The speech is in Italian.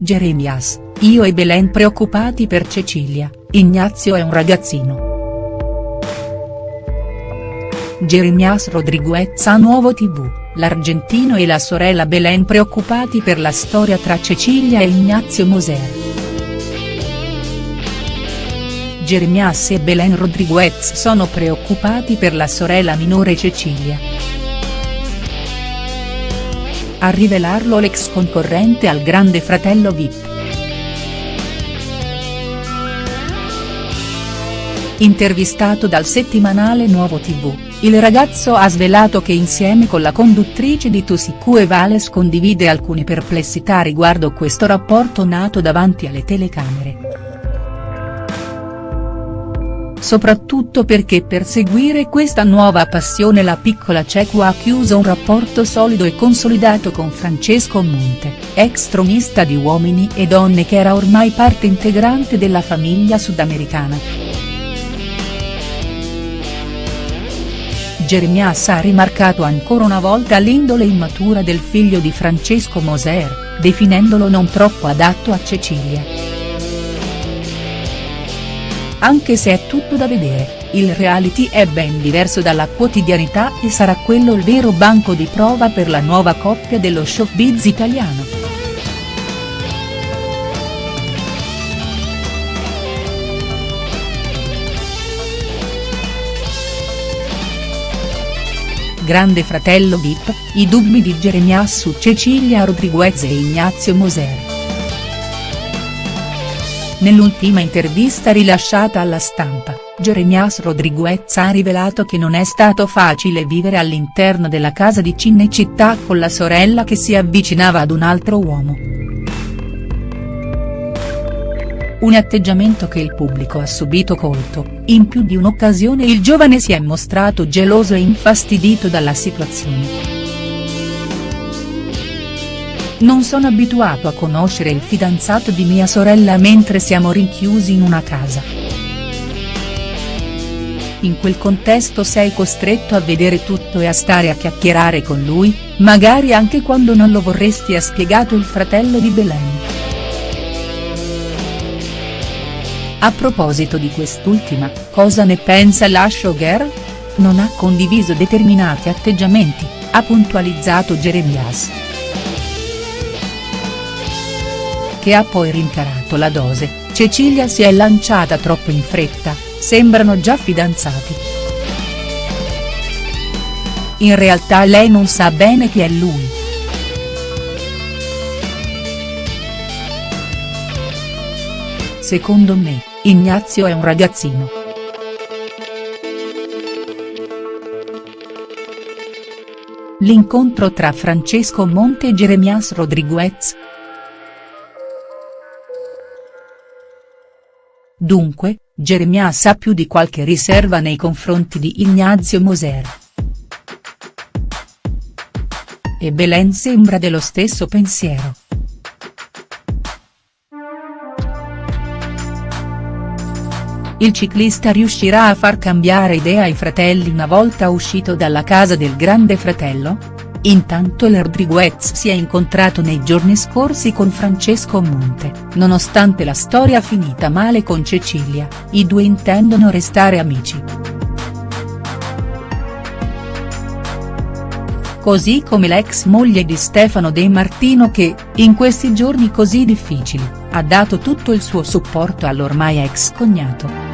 Jeremias, io e Belen preoccupati per Cecilia, Ignazio è un ragazzino. Jeremias Rodriguez a Nuovo tv, l'argentino e la sorella Belen preoccupati per la storia tra Cecilia e Ignazio Moser. Jeremias e Belen Rodriguez sono preoccupati per la sorella minore Cecilia. A rivelarlo l'ex concorrente al Grande Fratello Vip. Intervistato dal settimanale Nuovo tv, il ragazzo ha svelato che insieme con la conduttrice di Tusicu e Vales condivide alcune perplessità riguardo questo rapporto nato davanti alle telecamere soprattutto perché per seguire questa nuova passione la piccola Cecu ha chiuso un rapporto solido e consolidato con Francesco Monte, ex tronista di Uomini e Donne che era ormai parte integrante della famiglia sudamericana. Jeremias ha rimarcato ancora una volta l'indole immatura del figlio di Francesco Moser, definendolo non troppo adatto a Cecilia. Anche se è tutto da vedere, il reality è ben diverso dalla quotidianità e sarà quello il vero banco di prova per la nuova coppia dello showbiz italiano. Grande fratello Vip, i dubbi di Jeremias su Cecilia Rodriguez e Ignazio Moser. Nell'ultima intervista rilasciata alla stampa, Jeremias Rodriguez ha rivelato che non è stato facile vivere all'interno della casa di Cinecittà con la sorella che si avvicinava ad un altro uomo. Un atteggiamento che il pubblico ha subito colto, in più di un'occasione il giovane si è mostrato geloso e infastidito dalla situazione. Non sono abituato a conoscere il fidanzato di mia sorella mentre siamo rinchiusi in una casa. In quel contesto sei costretto a vedere tutto e a stare a chiacchierare con lui, magari anche quando non lo vorresti ha spiegato il fratello di Belen. A proposito di quest'ultima, cosa ne pensa la showgirl? Non ha condiviso determinati atteggiamenti, ha puntualizzato Jeremias. Che ha poi rincarato la dose, Cecilia si è lanciata troppo in fretta, sembrano già fidanzati. In realtà lei non sa bene chi è lui. Secondo me, Ignazio è un ragazzino. L'incontro tra Francesco Monte e Jeremias Rodriguez, Dunque, Jeremias ha più di qualche riserva nei confronti di Ignazio Moser. E Belen sembra dello stesso pensiero. Il ciclista riuscirà a far cambiare idea ai fratelli una volta uscito dalla casa del grande fratello?. Intanto il Rodriguez si è incontrato nei giorni scorsi con Francesco Monte, nonostante la storia finita male con Cecilia, i due intendono restare amici. Così come l'ex moglie di Stefano De Martino che, in questi giorni così difficili, ha dato tutto il suo supporto all'ormai ex cognato.